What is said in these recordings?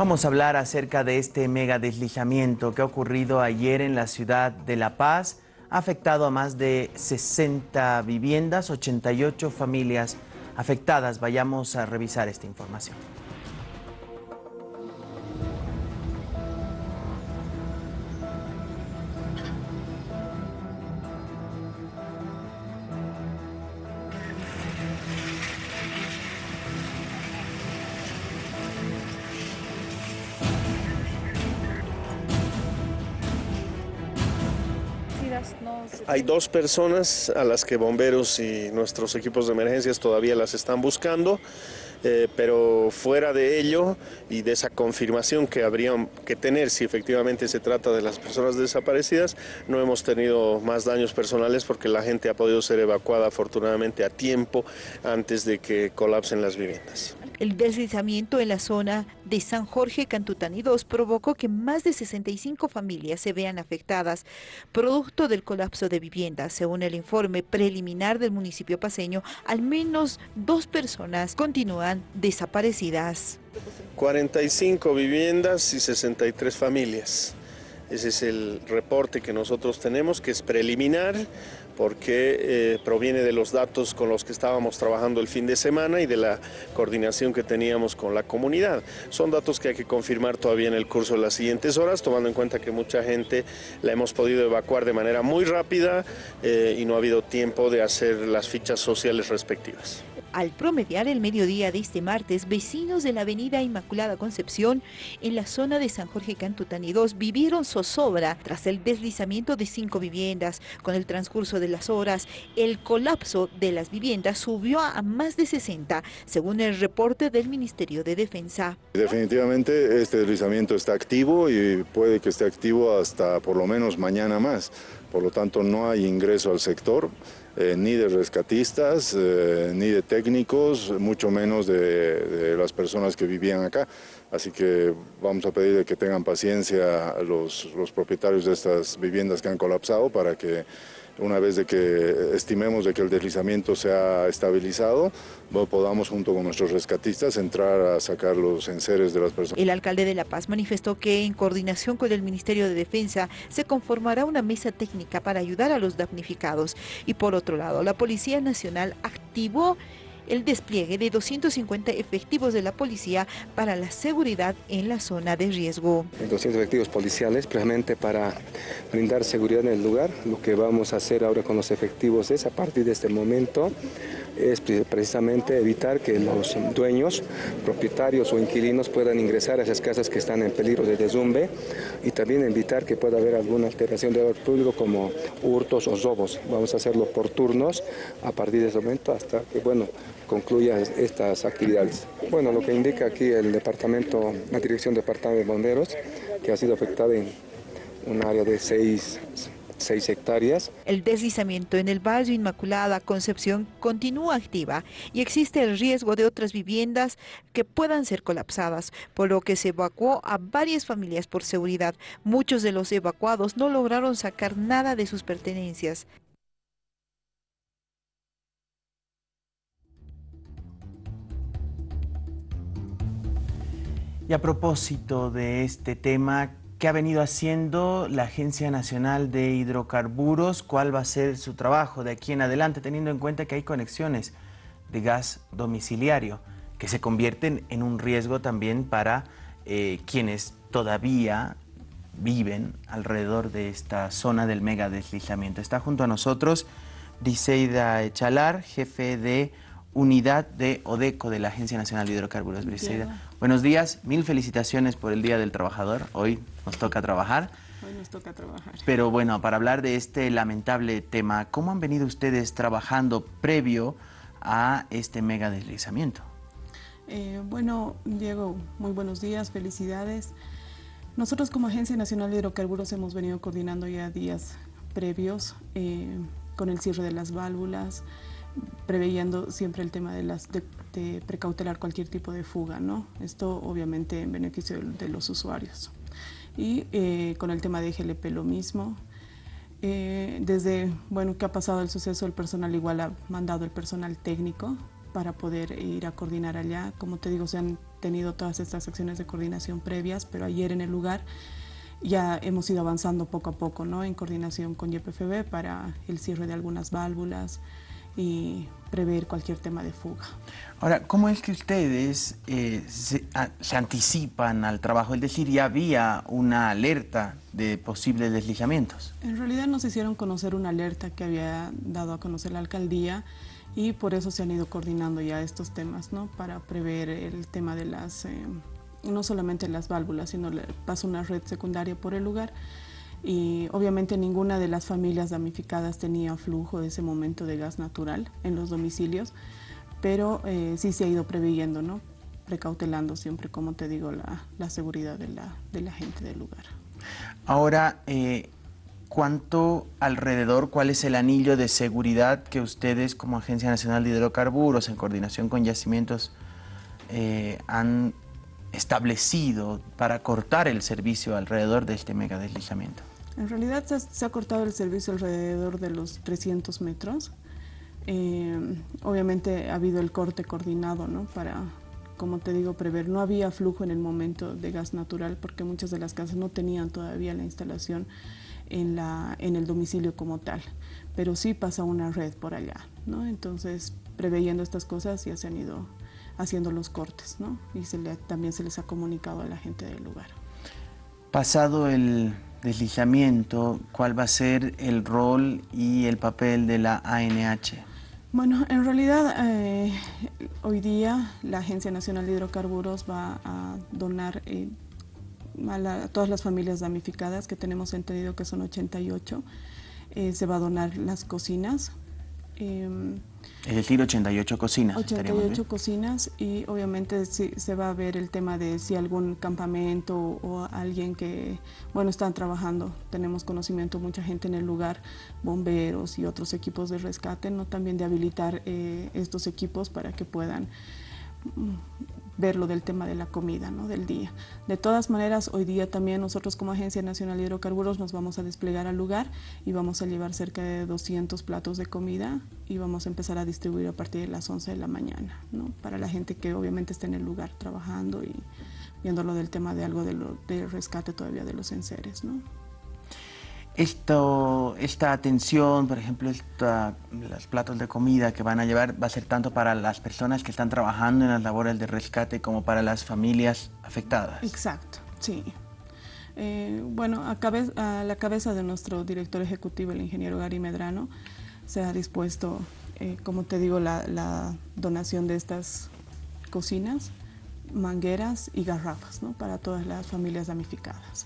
Vamos a hablar acerca de este mega deslizamiento que ha ocurrido ayer en la ciudad de La Paz. Ha afectado a más de 60 viviendas, 88 familias afectadas. Vayamos a revisar esta información. Hay dos personas a las que bomberos y nuestros equipos de emergencias todavía las están buscando. Eh, pero fuera de ello y de esa confirmación que habrían que tener si efectivamente se trata de las personas desaparecidas, no hemos tenido más daños personales porque la gente ha podido ser evacuada afortunadamente a tiempo antes de que colapsen las viviendas. El deslizamiento en la zona de San Jorge Cantutani 2 provocó que más de 65 familias se vean afectadas, producto del colapso de viviendas. Según el informe preliminar del municipio paseño, al menos dos personas continúan desaparecidas. 45 viviendas y 63 familias. Ese es el reporte que nosotros tenemos, que es preliminar porque eh, proviene de los datos con los que estábamos trabajando el fin de semana y de la coordinación que teníamos con la comunidad. Son datos que hay que confirmar todavía en el curso de las siguientes horas, tomando en cuenta que mucha gente la hemos podido evacuar de manera muy rápida eh, y no ha habido tiempo de hacer las fichas sociales respectivas. Al promediar el mediodía de este martes, vecinos de la avenida Inmaculada Concepción, en la zona de San Jorge Cantutani 2, vivieron zozobra tras el deslizamiento de cinco viviendas. Con el transcurso de las horas, el colapso de las viviendas subió a más de 60, según el reporte del Ministerio de Defensa. Definitivamente este deslizamiento está activo y puede que esté activo hasta por lo menos mañana más. Por lo tanto, no hay ingreso al sector. Eh, ni de rescatistas, eh, ni de técnicos, mucho menos de, las personas que vivían acá. Así que vamos a pedir que tengan paciencia los, los propietarios de estas viviendas que han colapsado para que una vez de que estimemos de que el deslizamiento se ha estabilizado, podamos junto con nuestros rescatistas entrar a sacar los enseres de las personas. El alcalde de La Paz manifestó que en coordinación con el Ministerio de Defensa se conformará una mesa técnica para ayudar a los damnificados. Y por otro lado, la Policía Nacional activó el despliegue de 250 efectivos de la policía para la seguridad en la zona de riesgo. 200 efectivos policiales precisamente para brindar seguridad en el lugar. Lo que vamos a hacer ahora con los efectivos es a partir de este momento es precisamente evitar que los dueños, propietarios o inquilinos puedan ingresar a esas casas que están en peligro de desumbe y también evitar que pueda haber alguna alteración del orden público como hurtos o robos. Vamos a hacerlo por turnos a partir de ese momento hasta que bueno, concluya estas actividades. Bueno, lo que indica aquí el departamento, la Dirección Departamento de Bomberos, que ha sido afectada en un área de seis 6 hectáreas. El deslizamiento en el barrio Inmaculada Concepción continúa activa y existe el riesgo de otras viviendas que puedan ser colapsadas, por lo que se evacuó a varias familias por seguridad. Muchos de los evacuados no lograron sacar nada de sus pertenencias. Y a propósito de este tema, ¿Qué ha venido haciendo la Agencia Nacional de Hidrocarburos? ¿Cuál va a ser su trabajo de aquí en adelante, teniendo en cuenta que hay conexiones de gas domiciliario que se convierten en un riesgo también para eh, quienes todavía viven alrededor de esta zona del mega deslizamiento? Está junto a nosotros Briseida Echalar, jefe de unidad de ODECO de la Agencia Nacional de Hidrocarburos. Briseida, buenos días, mil felicitaciones por el Día del Trabajador. Hoy nos toca trabajar. Hoy nos toca trabajar. Pero bueno, para hablar de este lamentable tema, ¿cómo han venido ustedes trabajando previo a este mega deslizamiento? Eh, bueno, Diego, muy buenos días, felicidades. Nosotros como Agencia Nacional de Hidrocarburos hemos venido coordinando ya días previos eh, con el cierre de las válvulas, preveyendo siempre el tema de, las, de, precautelar cualquier tipo de fuga, ¿no? Esto obviamente en beneficio de los usuarios. Y eh, con el tema de GLP lo mismo. Eh, desde, bueno, que ha pasado el suceso, el personal igual ha mandado el personal técnico para poder ir a coordinar allá. Como te digo, se han tenido todas estas acciones de coordinación previas, pero ayer en el lugar ya hemos ido avanzando poco a poco ¿no? en coordinación con YPFB para el cierre de algunas válvulas y prever cualquier tema de fuga. Ahora, ¿cómo es que ustedes eh, se, anticipan al trabajo? Es decir, ya había una alerta de posibles deslizamientos. En realidad nos hicieron conocer una alerta que había dado a conocer la alcaldía y por eso se han ido coordinando ya estos temas, ¿no? Para prever el tema de las... Eh, no solamente las válvulas, sino le pasa una red secundaria por el lugar y obviamente ninguna de las familias damnificadas tenía flujo de ese momento de gas natural en los domicilios, pero eh, sí se ha ido preveyendo, ¿no? precautelando siempre, como te digo, la, seguridad de la, de la, gente del lugar. Ahora, eh, ¿cuánto alrededor, cuál es el anillo de seguridad que ustedes como Agencia Nacional de Hidrocarburos, en coordinación con yacimientos, eh, han establecido para cortar el servicio alrededor de este mega deslizamiento? En realidad se, ha cortado el servicio alrededor de los 300 metros. Eh, obviamente ha habido el corte coordinado ¿no? para, como te digo, prever. No había flujo en el momento de gas natural porque muchas de las casas no tenían todavía la instalación en, la, en el domicilio como tal, pero sí pasa una red por allá. ¿no? Entonces, preveyendo estas cosas ya se han ido haciendo los cortes, ¿no? Y se le, también se les ha comunicado a la gente del lugar. Pasado el deslizamiento, ¿cuál va a ser el rol y el papel de la ANH? Bueno, en realidad eh, hoy día la Agencia Nacional de Hidrocarburos va a donar eh, a, todas las familias damnificadas, que tenemos entendido que son 88, eh, se va a donar las cocinas, Em, es decir, 88 cocinas. 88 cocinas y obviamente si, se va a ver el tema de si algún campamento o, alguien que, bueno, están trabajando, tenemos conocimiento, mucha gente en el lugar, bomberos y otros equipos de rescate, ¿no? También de habilitar eh, estos equipos para que puedan ver lo del tema de la comida ¿no? del día. De todas maneras, hoy día también nosotros como Agencia Nacional de Hidrocarburos nos vamos a desplegar al lugar y vamos a llevar cerca de 200 platos de comida y vamos a empezar a distribuir a partir de las 11 de la mañana, ¿no? para la gente que obviamente está en el lugar trabajando y viendo lo del tema de algo de, lo, de rescate todavía de los enseres. ¿no? Esto, esta atención, por ejemplo, esta, los platos de comida que van a llevar va a ser tanto para las personas que están trabajando en las labores de rescate como para las familias afectadas. Exacto, sí. Eh, bueno, a, la cabeza de nuestro director ejecutivo, el ingeniero Gary Medrano, se ha dispuesto, eh, como te digo, la, la, donación de estas cocinas, mangueras y garrafas ¿no? para todas las familias damnificadas.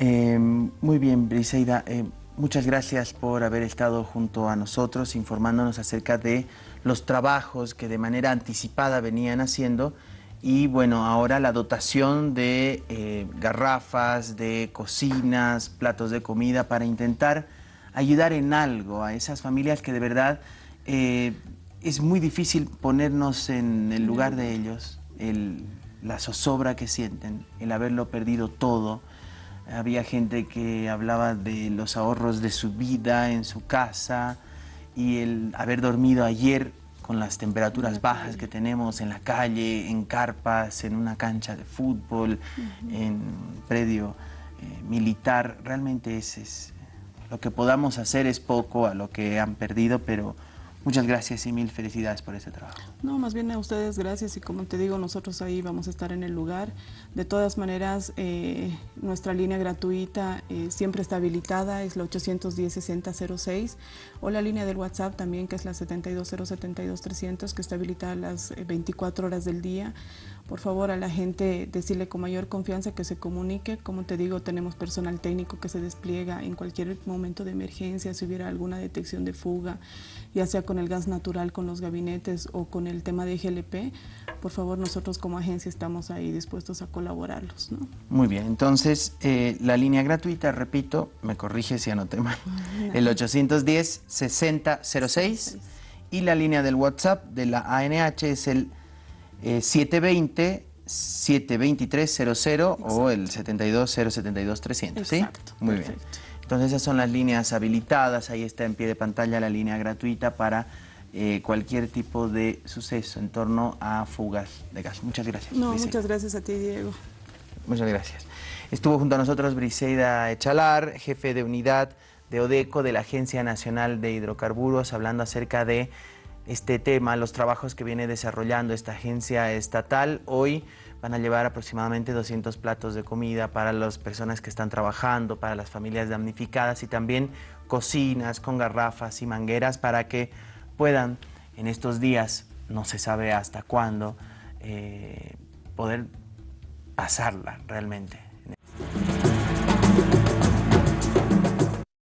Em, muy bien, Briseida, em, muchas gracias por haber estado junto a nosotros informándonos acerca de los trabajos que de manera anticipada venían haciendo. Y bueno, ahora la dotación de eh, garrafas, de cocinas, platos de comida para intentar ayudar en algo a esas familias que de verdad eh, es muy difícil ponernos en el lugar de ellos, la zozobra que sienten, el haberlo perdido todo, había gente que hablaba de los ahorros de su vida en su casa y el haber dormido ayer con las temperaturas bajas que tenemos en la calle, en carpas, en una cancha de fútbol, en un predio eh, militar. Realmente es, lo que podamos hacer es poco a lo que han perdido, pero Muchas gracias y mil felicidades por ese trabajo. No, más bien a ustedes gracias y como te digo, nosotros ahí vamos a estar en el lugar. De todas maneras, eh, nuestra línea gratuita eh, siempre está habilitada, es la 810-6006 o la línea del WhatsApp también que es la 72072-300 que está habilitada las 24 eh, horas del día. Por favor, a la gente decirle con mayor confianza que se comunique. Como te digo, tenemos personal técnico que se despliega en cualquier momento de emergencia, si hubiera alguna detección de fuga, ya sea con el gas natural, con los gabinetes o con el tema de GLP. Por favor, nosotros como agencia estamos ahí dispuestos a colaborarlos. Muy bien, entonces eh, la línea gratuita, repito, me corrige si anoté mal, el 810-6006 y la línea del WhatsApp de la ANH es el 720 72300 o el 72 072 300, ¿sí? Muy bien. Entonces esas son las líneas habilitadas, ahí está en pie de pantalla la línea gratuita para eh, cualquier tipo de suceso en torno a fugas de gas. Muchas gracias. No, muchas gracias a ti, Diego. Muchas gracias. Estuvo junto a nosotros Briseida Echalar, jefe de unidad de ODECO de la Agencia Nacional de Hidrocarburos, hablando acerca de este tema, los trabajos que viene desarrollando esta agencia estatal. Hoy van a llevar aproximadamente 200 platos de comida para las personas que están trabajando, para las familias damnificadas y también cocinas con garrafas y mangueras para que puedan en estos días, no se sabe hasta cuándo, eh, poder pasarla realmente.